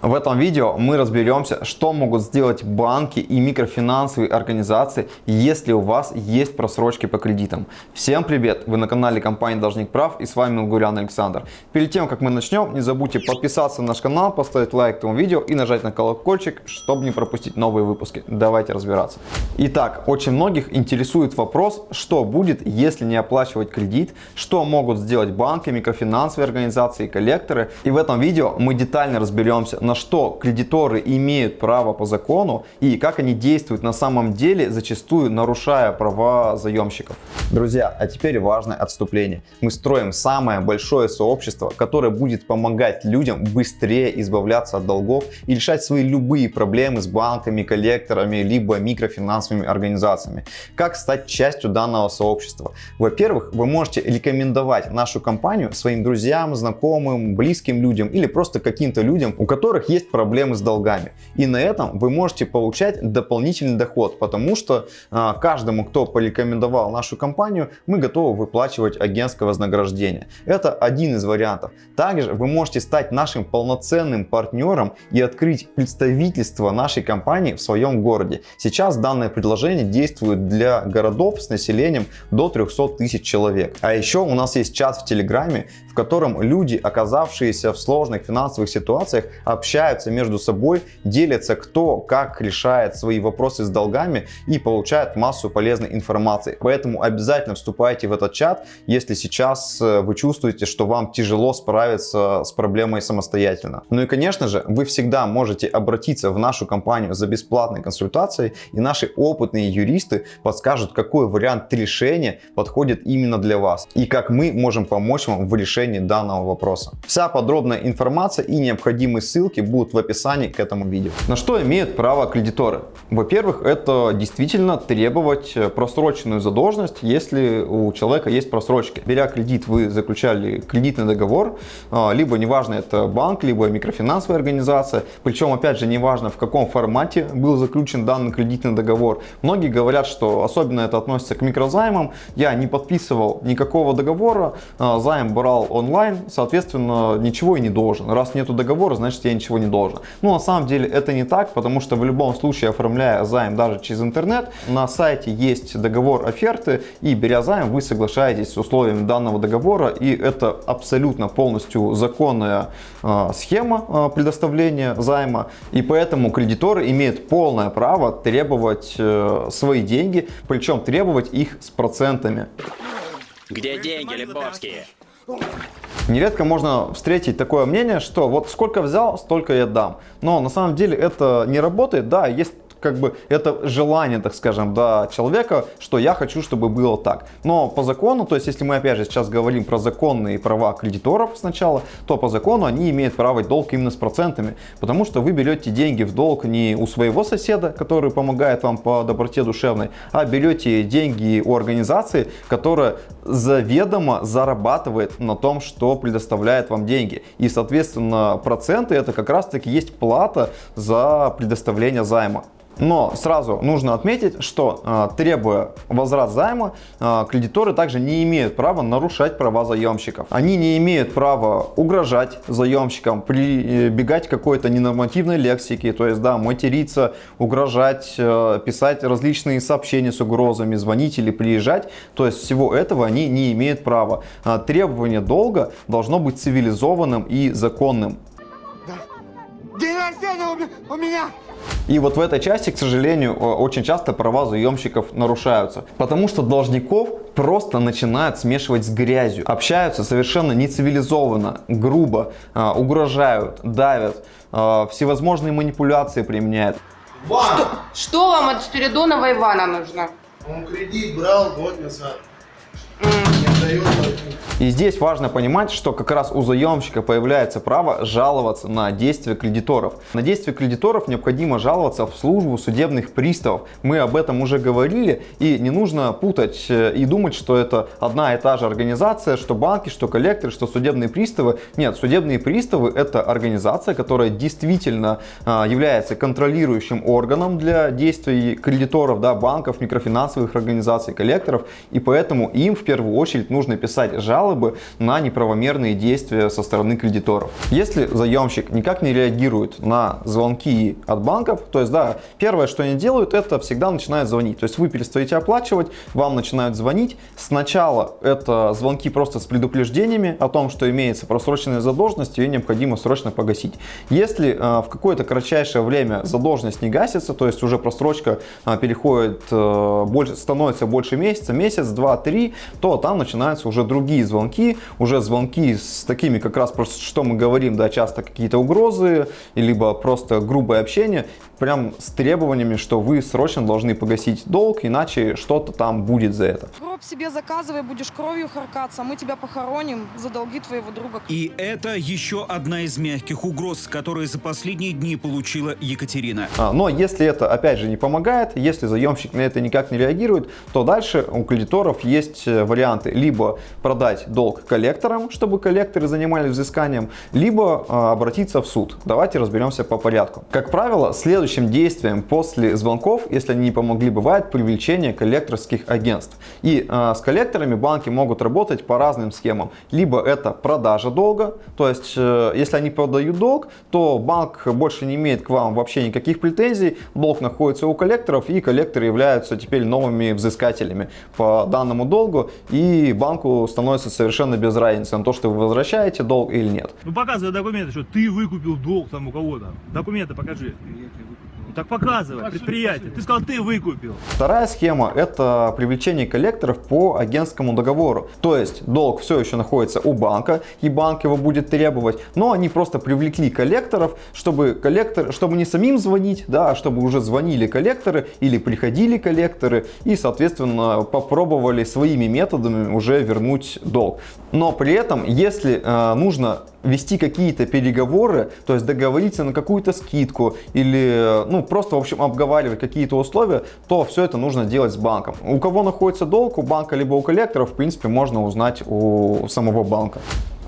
В этом видео мы разберемся, что могут сделать банки и микрофинансовые организации, если у вас есть просрочки по кредитам. Всем привет! Вы на канале компании Должник Прав и с вами Гурян Александр. Перед тем, как мы начнем, не забудьте подписаться на наш канал, поставить лайк этому видео и нажать на колокольчик, чтобы не пропустить новые выпуски. Давайте разбираться. Итак, очень многих интересует вопрос, что будет, если не оплачивать кредит, что могут сделать банки, микрофинансовые организации коллекторы. И в этом видео мы детально разберемся, на что кредиторы имеют право по закону и как они действуют на самом деле, зачастую нарушая права заемщиков. Друзья, а теперь важное отступление. Мы строим самое большое сообщество, которое будет помогать людям быстрее избавляться от долгов и решать свои любые проблемы с банками, коллекторами, либо микрофинансовыми организациями. Как стать частью данного сообщества? Во-первых, вы можете рекомендовать нашу компанию своим друзьям, знакомым, близким людям или просто каким-то людям, у которых которых есть проблемы с долгами. И на этом вы можете получать дополнительный доход, потому что а, каждому, кто порекомендовал нашу компанию, мы готовы выплачивать агентское вознаграждение. Это один из вариантов. Также вы можете стать нашим полноценным партнером и открыть представительство нашей компании в своем городе. Сейчас данное предложение действует для городов с населением до 300 тысяч человек. А еще у нас есть чат в Телеграме, в котором люди, оказавшиеся в сложных финансовых ситуациях, общаются общаются между собой, делятся кто как решает свои вопросы с долгами и получают массу полезной информации. Поэтому обязательно вступайте в этот чат, если сейчас э, вы чувствуете, что вам тяжело справиться с проблемой самостоятельно. Ну и конечно же, вы всегда можете обратиться в нашу компанию за бесплатной консультацией и наши опытные юристы подскажут, какой вариант решения подходит именно для вас и как мы можем помочь вам в решении данного вопроса. Вся подробная информация и необходимые ссылки ссылки будут в описании к этому видео. На что имеют право кредиторы? Во-первых, это действительно требовать просроченную задолженность, если у человека есть просрочки. Беря кредит, вы заключали кредитный договор, а, либо неважно это банк, либо микрофинансовая организация, причем опять же неважно в каком формате был заключен данный кредитный договор. Многие говорят, что особенно это относится к микрозаймам. Я не подписывал никакого договора, а, займ брал онлайн, соответственно ничего и не должен. Раз нету договора, значит я ничего ничего не должно. Но на самом деле это не так, потому что в любом случае, оформляя займ даже через интернет, на сайте есть договор оферты, и беря займ, вы соглашаетесь с условиями данного договора, и это абсолютно полностью законная э, схема э, предоставления займа, и поэтому кредиторы имеют полное право требовать э, свои деньги, причем требовать их с процентами. Где деньги, Лебовские? Нередко можно встретить такое мнение, что вот сколько взял, столько я дам. Но на самом деле это не работает. Да, есть как бы это желание, так скажем, да, человека, что я хочу, чтобы было так. Но по закону, то есть если мы опять же сейчас говорим про законные права кредиторов сначала, то по закону они имеют право долг именно с процентами, потому что вы берете деньги в долг не у своего соседа, который помогает вам по доброте душевной, а берете деньги у организации, которая заведомо зарабатывает на том, что предоставляет вам деньги. И, соответственно, проценты это как раз таки есть плата за предоставление займа. Но сразу нужно отметить, что э, требуя возврат займа, э, кредиторы также не имеют права нарушать права заемщиков. Они не имеют права угрожать заемщикам, прибегать к какой-то ненормативной лексике, то есть да, материться, угрожать, э, писать различные сообщения с угрозами, звонить или приезжать. То есть всего этого они не имеют права. Э, требование долга должно быть цивилизованным и законным. День рождения у меня! И вот в этой части, к сожалению, очень часто права заемщиков нарушаются, потому что должников просто начинают смешивать с грязью, общаются совершенно нецивилизованно, грубо, а, угрожают, давят, а, всевозможные манипуляции применяют. Что, что вам от Спиридонова Ивана нужно? Он кредит брал год назад. Mm. И здесь важно понимать, что как раз у заемщика появляется право жаловаться на действия кредиторов. На действия кредиторов необходимо жаловаться в службу судебных приставов. Мы об этом уже говорили, и не нужно путать э, и думать, что это одна и та же организация, что банки, что коллекторы, что судебные приставы. Нет, судебные приставы это организация, которая действительно а, является контролирующим органом для действий кредиторов, да, банков, микрофинансовых организаций, коллекторов, и поэтому им в первую очередь заемщик нужно писать жалобы на неправомерные действия со стороны кредиторов. Если заемщик никак не реагирует на звонки от банков, то есть, да, первое, что они делают, это всегда начинают звонить. То есть вы перестаете оплачивать, вам начинают звонить. Сначала это звонки просто с предупреждениями о том, что имеется просроченная задолженность, ее необходимо срочно погасить. Если э, в какое-то кратчайшее время задолженность не гасится, то есть уже просрочка э, переходит, э, больше, становится больше месяца, месяц, два, три, то там начинаются уже другие звонки, уже звонки с такими как раз, просто, что мы говорим, да, часто какие-то угрозы, либо просто грубое общение, прям с требованиями, что вы срочно должны погасить долг, иначе что-то там будет за это. Гроб себе заказывай, будешь кровью харкаться, мы тебя похороним за долги твоего друга. И это еще одна из мягких угроз, которые за последние дни получила Екатерина. А, Но если это опять же не помогает, если заемщик на это никак не реагирует, то дальше у кредиторов есть э, варианты либо продать долг коллекторам, чтобы коллекторы занимались взысканием, либо а, обратиться в суд. Давайте разберемся по порядку. Как правило, следующим действием после звонков, если они не помогли, бывает привлечение коллекторских агентств. И а, с коллекторами банки могут работать по разным схемам. Либо это продажа долга, то есть э, если они продают долг, то банк больше не имеет к вам вообще никаких претензий, долг находится у коллекторов, и коллекторы являются теперь новыми взыскателями по данному долгу, и банку становится совершенно без разницы на то, что вы возвращаете долг или нет. Ну показывай документы, что ты выкупил долг там у кого-то. Документы покажи. Ну, так показывай, предприятие. Ты сказал, ты выкупил. Вторая схема – это привлечение коллекторов по агентскому договору. То есть долг все еще находится у банка, и банк его будет требовать, но они просто привлекли коллекторов, чтобы, коллектор, чтобы не самим звонить, да, а чтобы уже звонили коллекторы или приходили коллекторы и, соответственно, попробовали своими методами уже вернуть долг. Но при этом, если э, нужно вести какие-то переговоры, то есть договориться на какую-то скидку или ну, просто, в общем, обговаривать какие-то условия, то все это нужно делать с банком. У кого находится долг, у банка либо у коллекторов, в принципе, можно узнать у самого банка.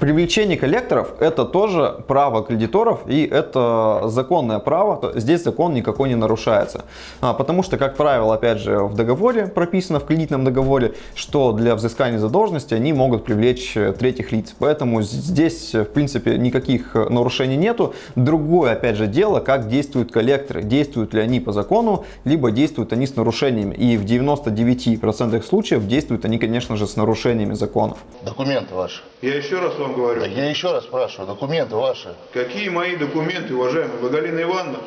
Привлечение коллекторов – это тоже право кредиторов и это законное право. Здесь закон никакой не нарушается. А, потому что, как правило, опять же, в договоре прописано, в кредитном договоре, что для взыскания задолженности они могут привлечь третьих лиц. Поэтому здесь, в принципе, никаких нарушений нету. Другое, опять же, дело, как действуют коллекторы. Действуют ли они по закону, либо действуют они с нарушениями. И в 99% случаев действуют они, конечно же, с нарушениями закона. Документы ваши. Я еще раз вам говорю. Так я еще раз спрашиваю, документы ваши. Какие мои документы, уважаемый? Вы Галина Ивановна?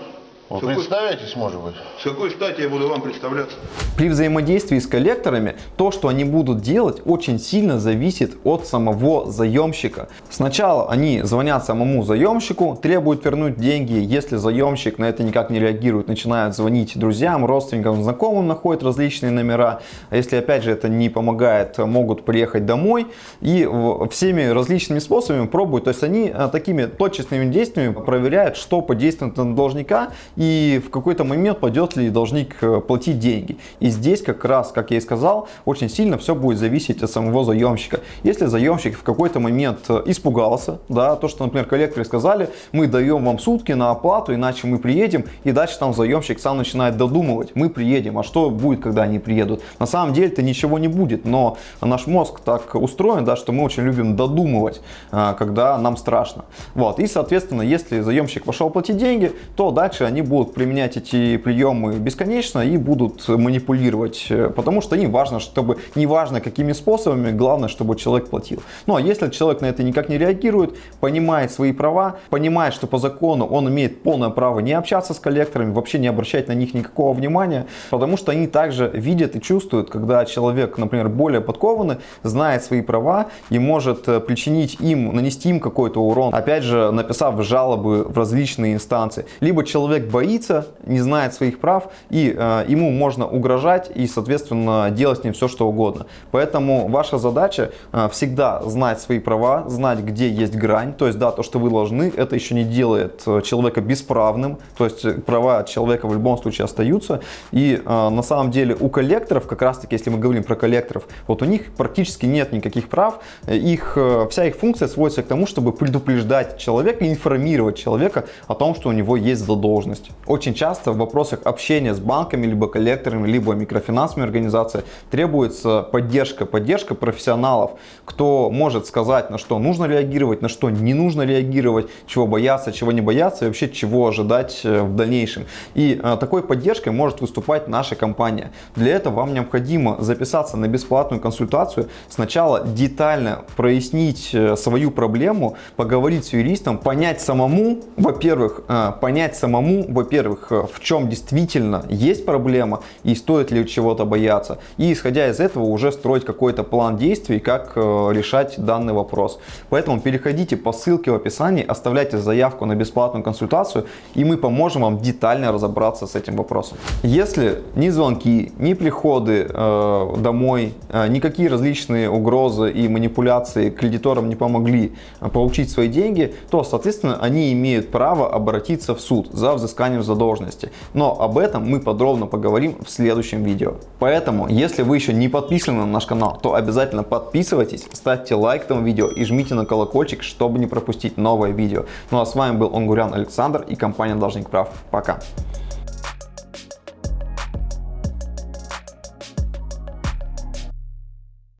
Вы представитесь, может быть? С какой стати я буду вам представляться? При взаимодействии с коллекторами то, что они будут делать, очень сильно зависит от самого заемщика. Сначала они звонят самому заемщику, требуют вернуть деньги. Если заемщик на это никак не реагирует, начинают звонить друзьям, родственникам, знакомым, находят различные номера. А если опять же это не помогает, могут приехать домой и всеми различными способами пробуют. То есть они а, такими точечными действиями проверяют, что подействует на должника и в какой-то момент пойдет ли должник э, платить деньги. И здесь как раз, как я и сказал, очень сильно все будет зависеть от самого заемщика. Если заемщик в какой-то момент э, испугался, да, то, что, например, коллекторы сказали, мы даем вам сутки на оплату, иначе мы приедем, и дальше там заемщик сам начинает додумывать, мы приедем, а что будет, когда они приедут? На самом деле-то ничего не будет, но наш мозг так устроен, да, что мы очень любим додумывать, а, когда нам страшно. Вот. И, соответственно, если заемщик пошел платить деньги, то дальше они будут применять эти приемы бесконечно и будут манипулировать, э, потому что им важно, чтобы, неважно какими способами, главное, чтобы человек платил. Ну а если человек на это никак не реагирует, понимает свои права, понимает, что по закону он имеет полное право не общаться с коллекторами, вообще не обращать на них никакого внимания, потому что они также видят и чувствуют, когда человек, например, более подкованный, знает свои права и может э, причинить им, нанести им какой-то урон, опять же, написав жалобы в различные инстанции. Либо человек боится, не знает своих прав, и э, ему можно угрожать и, соответственно, делать с ним все, что угодно. Поэтому ваша задача э, всегда знать свои права, знать, где есть грань. То есть, да, то, что вы должны, это еще не делает э, человека бесправным. То есть, э, права человека в любом случае остаются. И э, на самом деле у коллекторов, как раз таки, если мы говорим про коллекторов, вот у них практически нет никаких прав. Их, э, вся их функция сводится к тому, чтобы предупреждать человека, информировать человека о том, что у него есть задолженность. Задолженность. Очень часто в вопросах общения с банками, либо коллекторами, либо микрофинансовыми организациями требуется поддержка, поддержка профессионалов, кто может сказать, на что нужно реагировать, на что не нужно реагировать, чего бояться, чего не бояться и вообще чего ожидать э, в дальнейшем. И э, такой поддержкой может выступать наша компания. Для этого вам необходимо записаться на бесплатную консультацию, сначала детально прояснить э, свою проблему, поговорить с юристом, понять самому, во-первых, понять самому, во-первых, э, в чем действительно есть проблема и стоит ли чего-то бояться. И исходя из этого уже строить какой-то план действий, как э, решать данный вопрос. Поэтому переходите по ссылке в описании, оставляйте заявку на бесплатную консультацию, и мы поможем вам детально разобраться с этим вопросом. Если ни звонки, ни приходы э, домой, э, никакие различные угрозы и манипуляции кредиторам не помогли э, получить свои деньги, то, соответственно, они имеют право обратиться в суд за взысканием задолженности. Но об этом мы подробно поговорим в следующем видео. Поэтому, если вы еще не подписаны на наш канал, то обязательно подписывайтесь, ставьте лайк этому видео и жмите на колокольчик, чтобы не пропустить новое видео. Ну а с вами был Онгурян Александр и компания Должник Прав. Пока!